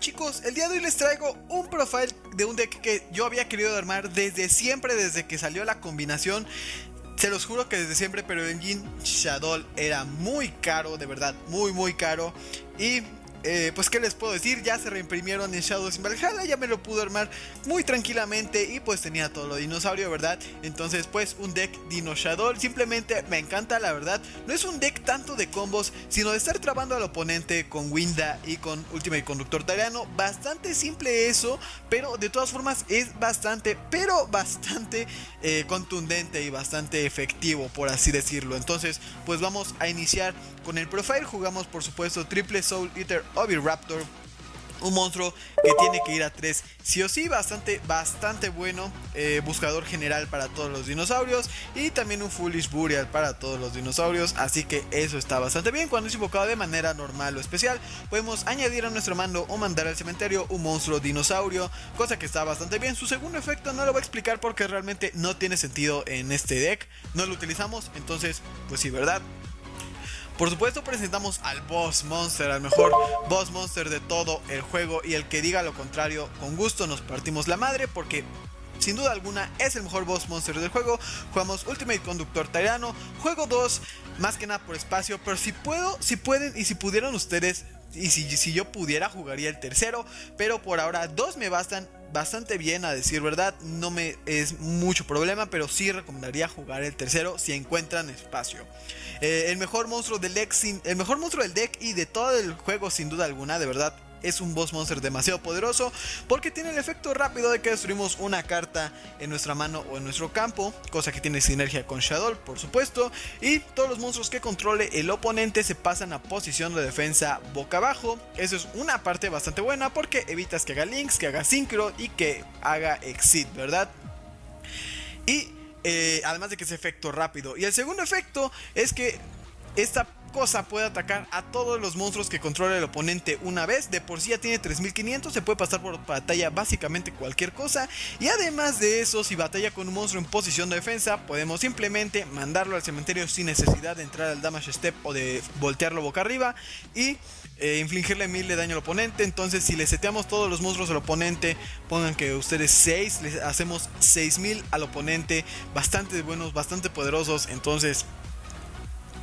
chicos, el día de hoy les traigo un profile de un deck que yo había querido armar desde siempre, desde que salió la combinación se los juro que desde siempre, pero el Jin Shadow era muy caro, de verdad, muy muy caro. Y eh, pues qué les puedo decir, ya se reimprimieron en Shadows in Valhalla, ya me lo pude armar muy tranquilamente y pues tenía todo lo dinosaurio, ¿verdad? Entonces pues un deck Dino simplemente me encanta, la verdad. No es un deck tanto de combos, sino de estar trabando al oponente con Winda y con Ultimate Conductor Tariano. Bastante simple eso, pero de todas formas es bastante, pero bastante eh, contundente y bastante efectivo, por así decirlo. Entonces pues vamos a iniciar con el profile, jugamos por supuesto Triple Soul Eater Oviraptor. Un monstruo que tiene que ir a 3 sí o sí, bastante, bastante bueno. Eh, buscador general para todos los dinosaurios. Y también un Foolish Burial para todos los dinosaurios. Así que eso está bastante bien. Cuando es invocado de manera normal o especial, podemos añadir a nuestro mando o mandar al cementerio un monstruo dinosaurio. Cosa que está bastante bien. Su segundo efecto no lo voy a explicar porque realmente no tiene sentido en este deck. No lo utilizamos. Entonces, pues sí, ¿verdad? Por supuesto presentamos al Boss Monster, al mejor Boss Monster de todo el juego y el que diga lo contrario, con gusto nos partimos la madre porque sin duda alguna es el mejor boss monster del juego. Jugamos Ultimate Conductor Tyrano. Juego 2, más que nada por espacio. Pero si puedo, si pueden y si pudieran ustedes, y si, si yo pudiera, jugaría el tercero. Pero por ahora, dos me bastan bastante bien, a decir verdad. No me es mucho problema, pero sí recomendaría jugar el tercero si encuentran espacio. Eh, el mejor monstruo del deck, el mejor monstruo del deck y de todo el juego, sin duda alguna, de verdad es un boss monster demasiado poderoso porque tiene el efecto rápido de que destruimos una carta en nuestra mano o en nuestro campo, cosa que tiene sinergia con Shadow, por supuesto, y todos los monstruos que controle el oponente se pasan a posición de defensa boca abajo. Eso es una parte bastante buena porque evitas que haga links, que haga synchro y que haga exit, ¿verdad? Y eh, además de que es efecto rápido. Y el segundo efecto es que esta cosa puede atacar a todos los monstruos que controla el oponente una vez. De por sí ya tiene 3500, se puede pasar por batalla básicamente cualquier cosa. Y además de eso, si batalla con un monstruo en posición de defensa, podemos simplemente mandarlo al cementerio sin necesidad de entrar al damage step o de voltearlo boca arriba. Y eh, infligirle 1000 de daño al oponente. Entonces, si le seteamos todos los monstruos al oponente, pongan que ustedes 6, les hacemos 6000 al oponente. Bastante buenos, bastante poderosos. Entonces,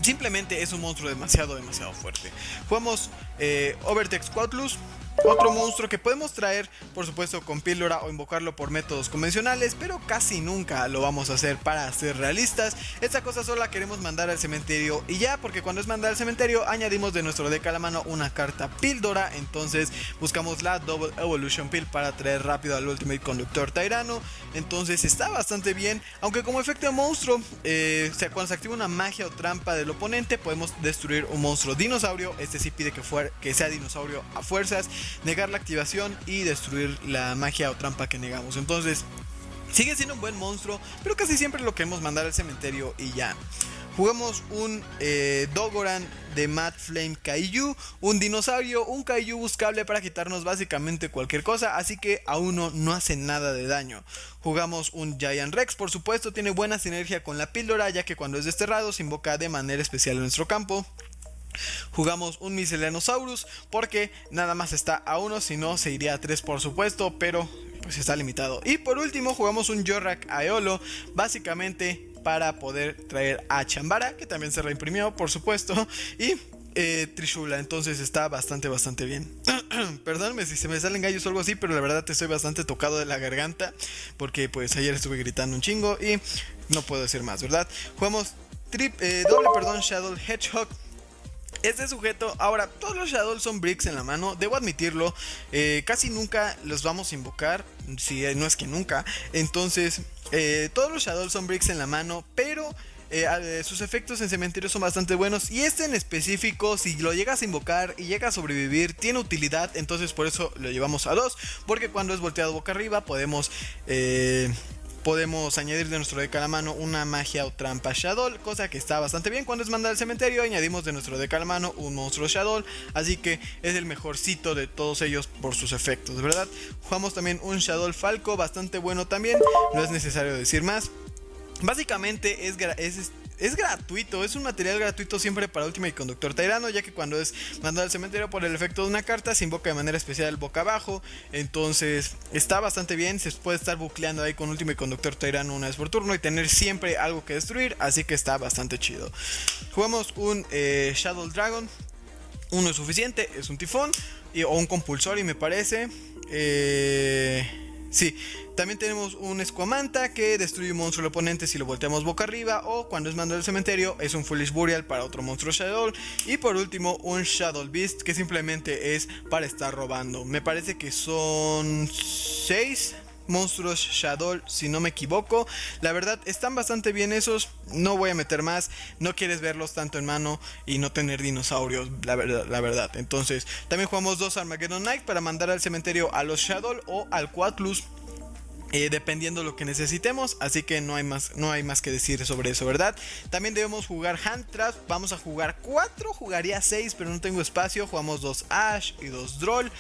simplemente es un monstruo demasiado, demasiado fuerte. Jugamos eh, Overtex Quatlus. Otro monstruo que podemos traer, por supuesto, con píldora o invocarlo por métodos convencionales, pero casi nunca lo vamos a hacer para ser realistas. Esta cosa solo la queremos mandar al cementerio y ya, porque cuando es mandar al cementerio, añadimos de nuestro deck a la mano una carta píldora. Entonces buscamos la Double Evolution Pill para traer rápido al Ultimate Conductor Tyrano. Entonces está bastante bien, aunque como efecto de monstruo, eh, cuando se activa una magia o trampa del oponente, podemos destruir un monstruo dinosaurio. Este sí pide que, que sea dinosaurio a fuerzas negar la activación y destruir la magia o trampa que negamos. Entonces, sigue siendo un buen monstruo, pero casi siempre lo queremos mandar al cementerio y ya. Jugamos un eh, Dogoran de Mad Flame Kaiju, un dinosaurio, un Kaiju buscable para quitarnos básicamente cualquier cosa, así que a uno no hace nada de daño. Jugamos un Giant Rex, por supuesto, tiene buena sinergia con la píldora, ya que cuando es desterrado se invoca de manera especial en nuestro campo. Jugamos un Miscellaneosaurus porque nada más está a uno, si no se iría a 3 por supuesto, pero pues está limitado. Y por último jugamos un Yorak Aeolo, básicamente para poder traer a Chambara, que también se reimprimió por supuesto, y eh, Trishula, entonces está bastante, bastante bien. Perdónme si se me salen gallos o algo así, pero la verdad estoy bastante tocado de la garganta, porque pues ayer estuve gritando un chingo y no puedo decir más, ¿verdad? Jugamos eh, doble, perdón, Shadow Hedgehog este sujeto, ahora, todos los Shadows son bricks en la mano, debo admitirlo, eh, casi nunca los vamos a invocar, si no es que nunca, entonces, eh, todos los Shadows son bricks en la mano, pero eh, sus efectos en cementerio son bastante buenos y este en específico, si lo llegas a invocar y llega a sobrevivir, tiene utilidad, entonces por eso lo llevamos a dos, porque cuando es volteado boca arriba podemos podemos añadir de nuestro deck a la mano una magia o trampa Shadow, cosa que está bastante bien. Cuando es mandar al cementerio, añadimos de nuestro deck a la mano un monstruo Shadow, así que es el mejorcito de todos ellos por sus efectos, ¿verdad? Jugamos también un Shadow Falco, bastante bueno también, no es necesario decir más. Básicamente es, es es gratuito, es un material gratuito siempre para Ultimate Conductor Tyrano, ya que cuando es mandado al cementerio por el efecto de una carta, se invoca de manera especial boca abajo. Entonces está bastante bien, se puede estar bucleando ahí con Ultimate Conductor Tyrano una vez por turno y tener siempre algo que destruir, así que está bastante chido. Jugamos un eh, Shadow Dragon, uno es suficiente, es un tifón o un compulsor y me parece. Eh, Sí, también tenemos un Escuamanta que destruye un monstruo al oponente si lo volteamos boca arriba o cuando es mando del cementerio es un Foolish Burial para otro monstruo Shadow y por último un Shadow Beast que simplemente es para estar robando. Me parece que son 6 monstruos Shadow, si no me equivoco. La verdad, están bastante bien esos. No voy a meter más. No quieres verlos tanto en mano y no tener dinosaurios, la verdad. La verdad. Entonces, también jugamos dos Armageddon Knight para mandar al cementerio a los Shadow o al Quatlus. Eh, dependiendo lo que necesitemos, así que no hay, más, no hay más que decir sobre eso, ¿verdad? También debemos jugar Hand Trap, vamos a jugar 4, jugaría 6, pero no tengo espacio, jugamos dos Ash y dos Droll,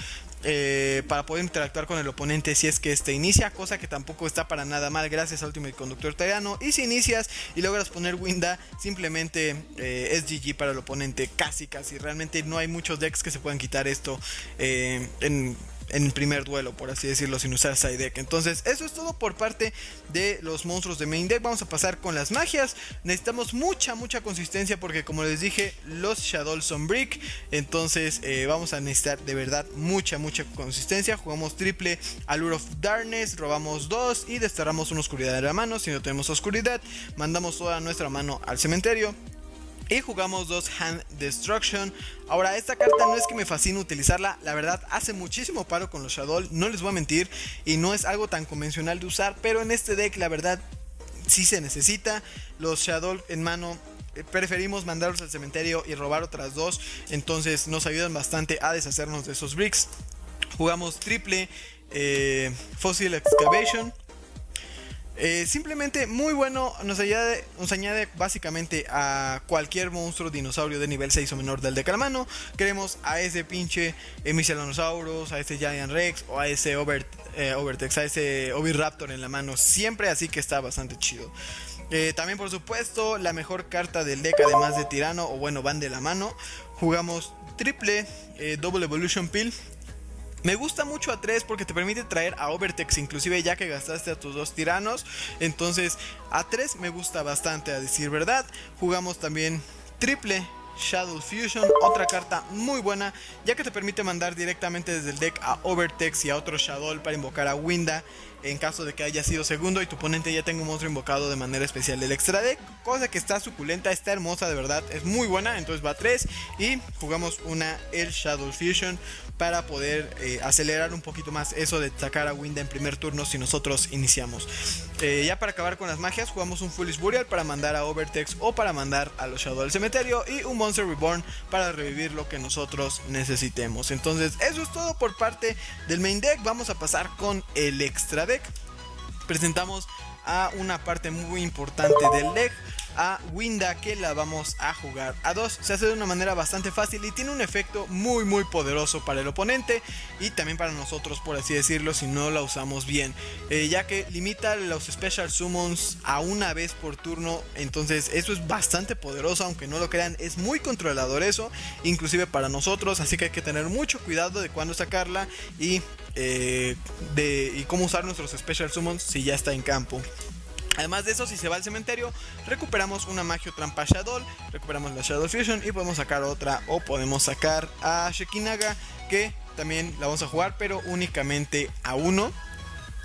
eh, para poder interactuar con el oponente si es que este inicia, cosa que tampoco está para nada mal gracias al Ultimate Conductor Tyrano. Y si inicias y logras poner Winda, simplemente eh, es GG para el oponente, casi casi. Realmente no hay muchos decks que se puedan quitar esto eh, en en primer duelo, por así decirlo, sin usar side deck. Entonces, eso es todo por parte de los monstruos de main deck. Vamos a pasar con las magias. Necesitamos mucha, mucha consistencia porque, como les dije, los Shadow son brick. Entonces, eh, vamos a necesitar de verdad mucha, mucha consistencia. Jugamos triple Allure of Darkness, robamos dos y desterramos una oscuridad de la mano. Si no tenemos oscuridad, mandamos toda nuestra mano al cementerio. Y jugamos dos Hand Destruction. Ahora, esta carta no es que me fascine utilizarla. La verdad, hace muchísimo paro con los Shadow. No les voy a mentir. Y no es algo tan convencional de usar. Pero en este deck, la verdad, sí se necesita. Los Shadow en mano eh, preferimos mandarlos al cementerio y robar otras dos. Entonces nos ayudan bastante a deshacernos de esos bricks. Jugamos triple eh, Fossil Excavation. Eh, simplemente muy bueno, nos añade, nos añade básicamente a cualquier monstruo dinosaurio de nivel 6 o menor del mano Queremos a ese pinche Miscellanosauros, a ese Giant Rex o a ese eh, Overtex, a ese Oviraptor en la mano siempre, así que está bastante chido. Eh, también por supuesto la mejor carta del deck además de Tirano o bueno van de la mano. Jugamos triple Double Evolution Pill me gusta mucho a 3 porque te permite traer a Overtex, inclusive ya que gastaste a tus dos tiranos. Entonces, a 3 me gusta bastante, a decir verdad. Jugamos también triple Shadow Fusion, otra carta muy buena, ya que te permite mandar directamente desde el deck a Overtex y a otro Shadow para invocar a Winda en caso de que haya sido segundo y tu oponente ya tenga un monstruo invocado de manera especial del extra deck, cosa que está suculenta, está hermosa de verdad, es muy buena, entonces va a 3 y jugamos una El Shadow Fusion para poder eh, acelerar un poquito más eso de sacar a Winda en primer turno si nosotros iniciamos. Eh, ya para acabar con las magias, jugamos un Foolish Burial para mandar a Overtex o para mandar a los Shadow del cementerio y un Monster Reborn para revivir lo que nosotros necesitemos. Entonces, eso es todo por parte del main deck. Vamos a pasar con el extra deck. Presentamos a una parte muy importante del deck a Winda que la vamos a jugar a dos. Se hace de una manera bastante fácil y tiene un efecto muy muy poderoso para el oponente y también para nosotros por así decirlo si no la usamos bien. Eh, ya que limita los special summons a una vez por turno. Entonces eso es bastante poderoso aunque no lo crean. Es muy controlador eso. Inclusive para nosotros. Así que hay que tener mucho cuidado de cuándo sacarla y, eh, de, y cómo usar nuestros special summons si ya está en campo. Además de eso, si se va al cementerio, recuperamos una Magio Trampa Shadow, recuperamos la Shadow Fusion y podemos sacar otra o podemos sacar a Shekinaga que también la vamos a jugar pero únicamente a uno.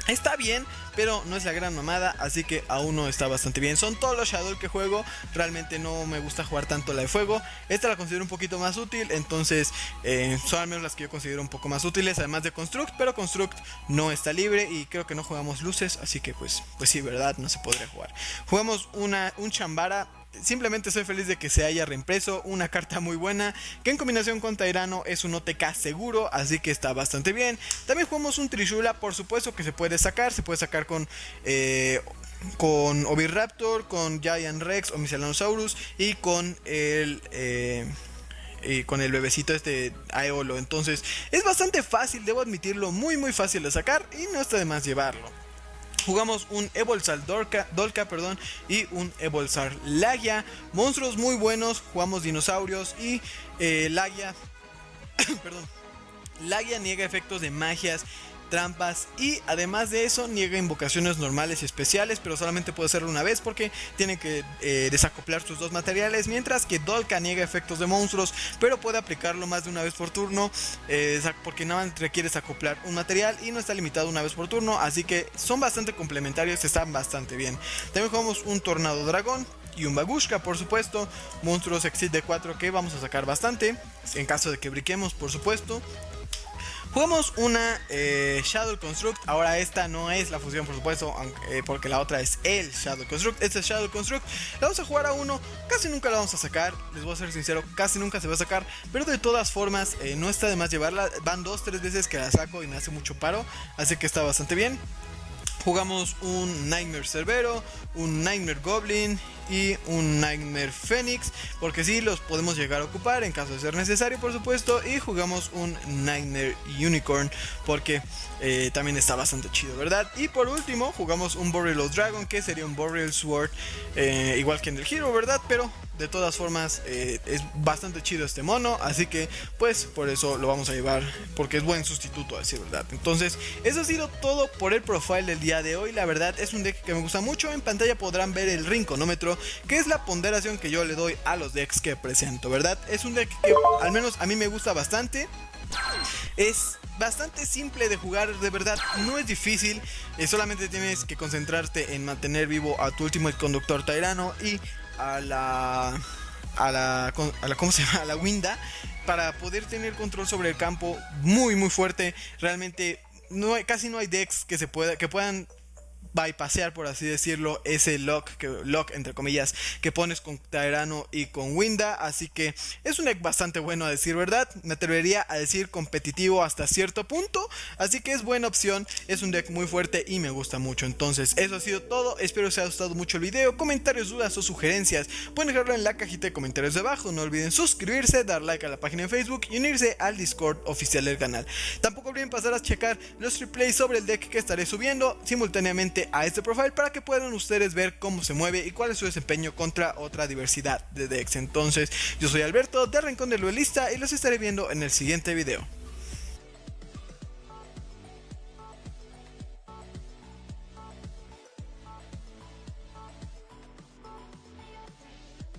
Está bien, pero no es la gran mamada, así que aún no está bastante bien. Son todos los Shadow que juego, realmente no me gusta jugar tanto la de fuego. Esta la considero un poquito más útil, entonces eh, son al menos las que yo considero un poco más útiles, además de Construct, pero Construct no está libre y creo que no jugamos luces, así que pues, pues sí, verdad, no se podría jugar. Jugamos una, un Chambara Simplemente soy feliz de que se haya reimpreso una carta muy buena que en combinación con Tairano es un OTK seguro, así que está bastante bien. También jugamos un Trishula, por supuesto que se puede sacar, se puede sacar con... Eh, con Oviraptor, con Giant Rex o Miscellaneosaurus y con el eh, y con el bebecito este Aeolo. Entonces es bastante fácil, debo admitirlo, muy muy fácil de sacar y no está de más llevarlo. Jugamos un Evolzar Dolka, Dolka perdón, y un Evolzar Lagia. Monstruos muy buenos. Jugamos dinosaurios y eh, Lagia. perdón. Lagia niega efectos de magias trampas y además de eso niega invocaciones normales y especiales, pero solamente puede hacerlo una vez porque tiene que eh, desacoplar sus dos materiales, mientras que Dolka niega efectos de monstruos, pero puede aplicarlo más de una vez por turno eh, porque nada más requiere desacoplar un material y no está limitado una vez por turno, así que son bastante complementarios, están bastante bien. También jugamos un Tornado Dragón, y un Bagushka, por supuesto. Monstruos Exit de 4 que vamos a sacar bastante. En caso de que briquemos, por supuesto. Jugamos una eh, Shadow Construct. Ahora esta no es la fusión, por supuesto, eh, porque la otra es el Shadow Construct. Este es Shadow Construct. La vamos a jugar a uno. Casi nunca la vamos a sacar. Les voy a ser sincero, casi nunca se va a sacar. Pero de todas formas, eh, no está de más llevarla. Van dos, tres veces que la saco y me hace mucho paro. Así que está bastante bien. Jugamos un Nightmare Cerbero, un Nightmare Goblin y un Nightmare Phoenix, porque si los podemos llegar a ocupar en caso de ser necesario, por supuesto. Y jugamos un Nightmare Unicorn, porque eh, también está bastante chido, ¿verdad? Y por último, jugamos un Boreal Dragon, que sería un Boreal Sword, eh, igual que en el Hero, ¿verdad? Pero de todas formas, eh, es bastante chido este mono. Así que, pues, por eso lo vamos a llevar. Porque es buen sustituto, a decir verdad. Entonces, eso ha sido todo por el profile del día de hoy. La verdad, es un deck que me gusta mucho. En pantalla podrán ver el rinconómetro, que es la ponderación que yo le doy a los decks que presento, ¿verdad? Es un deck que, al menos a mí me gusta bastante. Es bastante simple de jugar, de verdad, no es difícil, eh, solamente tienes que concentrarte en mantener vivo a tu último conductor Tyrano y a la a la, a la ¿cómo se llama? A la Winda para poder tener control sobre el campo muy muy fuerte. Realmente no hay, casi no hay decks que se pueda que puedan bypassear, por así decirlo, ese lock, que, lock entre comillas, que pones con Tyrano y con Winda. Así que es un deck bastante bueno a decir verdad. Me atrevería a decir competitivo hasta cierto punto. Así que es buena opción. Es un deck muy fuerte y me gusta mucho. Entonces, eso ha sido todo. Espero que os haya gustado mucho el video. Comentarios, dudas o sugerencias. Pueden dejarlo en la cajita de comentarios de abajo. No olviden suscribirse, dar like a la página de Facebook y unirse al Discord oficial del canal. Tampoco olviden pasar a checar los replays sobre el deck que estaré subiendo simultáneamente a este profile para que puedan ustedes ver cómo se mueve y cuál es su desempeño contra otra diversidad de decks. Entonces, yo soy Alberto de Rincón del Duelista y los estaré viendo en el siguiente video.